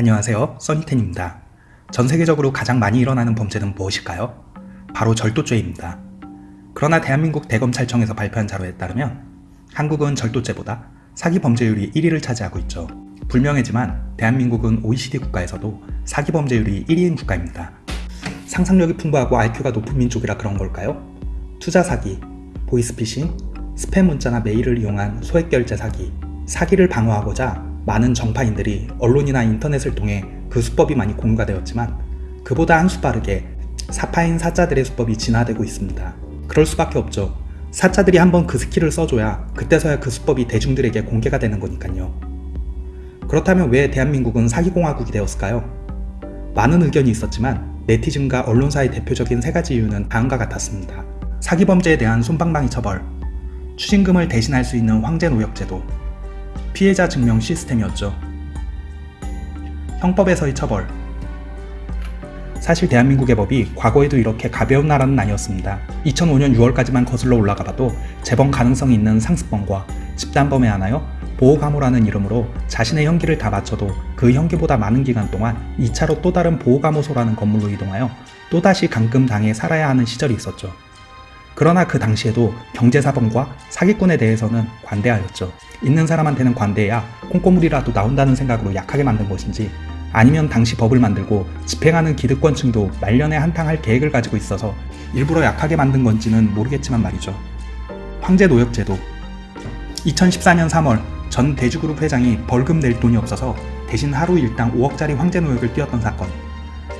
안녕하세요. 써니텐입니다. 전 세계적으로 가장 많이 일어나는 범죄는 무엇일까요? 바로 절도죄입니다. 그러나 대한민국 대검찰청에서 발표한 자료에 따르면 한국은 절도죄보다 사기 범죄율이 1위를 차지하고 있죠. 불명예지만 대한민국은 OECD 국가에서도 사기 범죄율이 1위인 국가입니다. 상상력이 풍부하고 IQ가 높은 민족이라 그런 걸까요? 투자 사기, 보이스피싱, 스팸 문자나 메일을 이용한 소액 결제 사기, 사기를 방어하고자 많은 정파인들이 언론이나 인터넷을 통해 그 수법이 많이 공유가 되었지만 그보다 한 수 빠르게 사파인 사자들의 수법이 진화되고 있습니다. 그럴 수밖에 없죠. 사자들이 한번 그 스킬을 써줘야 그때서야 그 수법이 대중들에게 공개가 되는 거니까요. 그렇다면 왜 대한민국은 사기공화국이 되었을까요? 많은 의견이 있었지만 네티즌과 언론사의 대표적인 세 가지 이유는 다음과 같았습니다. 사기범죄에 대한 솜방망이 처벌, 추징금을 대신할 수 있는 황제노역제도, 피해자 증명 시스템이었죠. 형법에서의 처벌 사실 대한민국의 법이 과거에도 이렇게 가벼운 나라는 아니었습니다. 2005년 6월까지만 거슬러 올라가 봐도 재범 가능성이 있는 상습범과 집단범에 한하여 보호감호라는 이름으로 자신의 형기를 다 바쳐도 그 형기보다 많은 기간 동안 2차로 또 다른 보호감호소라는 건물로 이동하여 또다시 감금당해 살아야 하는 시절이 있었죠. 그러나 그 당시에도 경제사범과 사기꾼에 대해서는 관대하였죠. 있는 사람한테는 관대해야 콩고물이라도 나온다는 생각으로 약하게 만든 것인지 아니면 당시 법을 만들고 집행하는 기득권층도 말년에 한탕할 계획을 가지고 있어서 일부러 약하게 만든 건지는 모르겠지만 말이죠. 황제 노역제도 2014년 3월 전 대주그룹 회장이 벌금 낼 돈이 없어서 대신 하루 일당 5억짜리 황제 노역을 띄웠던 사건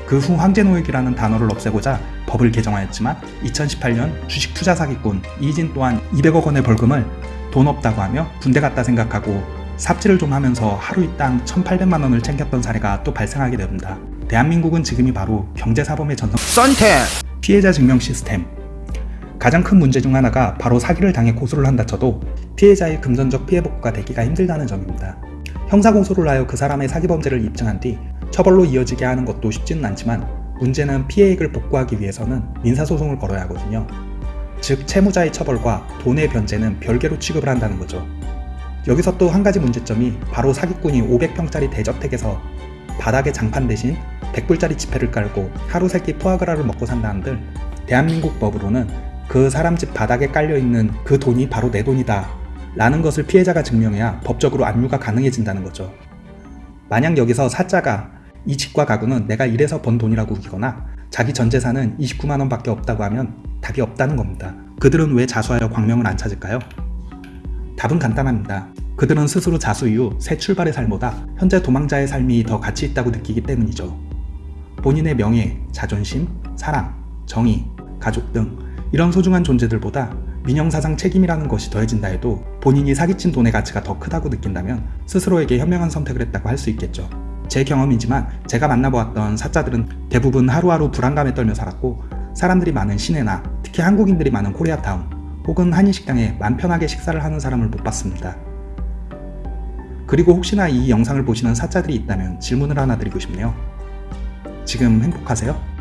그 후 황제 노역이라는 단어를 없애고자 법을 개정하였지만 2018년 주식 투자 사기꾼 이진 또한 200억 원의 벌금을 돈 없다고 하며 군대 갔다 생각하고 삽질을 좀 하면서 하루 일당 1,800만 원을 챙겼던 사례가 또 발생하게 됩니다. 대한민국은 지금이 바로 경제사범의 전성 썬텐 피해자 증명 시스템 가장 큰 문제 중 하나가 바로 사기를 당해 고소를 한다 쳐도 피해자의 금전적 피해 복구가 되기가 힘들다는 점입니다. 형사고소를 하여 그 사람의 사기범죄를 입증한 뒤 처벌로 이어지게 하는 것도 쉽지는 않지만 문제는 피해액을 복구하기 위해서는 민사소송을 걸어야 하거든요. 즉 채무자의 처벌과 돈의 변제는 별개로 취급을 한다는 거죠. 여기서 또 한 가지 문제점이 바로 사기꾼이 500평짜리 대저택에서 바닥에 장판 대신 100불짜리 지폐를 깔고 하루 세끼 포아그라를 먹고 산다는들 대한민국 법으로는 그 사람 집 바닥에 깔려있는 그 돈이 바로 내 돈이다 라는 것을 피해자가 증명해야 법적으로 압류가 가능해진다는 거죠. 만약 여기서 사자가 이 집과 가구는 내가 일해서 번 돈이라고 우기거나 자기 전 재산은 29만원 밖에 없다고 하면 답이 없다는 겁니다. 그들은 왜 자수하여 광명을 안 찾을까요? 답은 간단합니다. 그들은 스스로 자수 이후 새 출발의 삶보다 현재 도망자의 삶이 더 가치 있다고 느끼기 때문이죠. 본인의 명예, 자존심, 사랑, 정의, 가족 등 이런 소중한 존재들보다 민영사상 책임이라는 것이 더해진다 해도 본인이 사기친 돈의 가치가 더 크다고 느낀다면 스스로에게 현명한 선택을 했다고 할 수 있겠죠. 제 경험이지만 제가 만나보았던 사자들은 대부분 하루하루 불안감에 떨며 살았고 사람들이 많은 시내나 특히 한국인들이 많은 코리아타운 혹은 한인식당에 맘 편하게 식사를 하는 사람을 못 봤습니다. 그리고 혹시나 이 영상을 보시는 사자들이 있다면 질문을 하나 드리고 싶네요. 지금 행복하세요?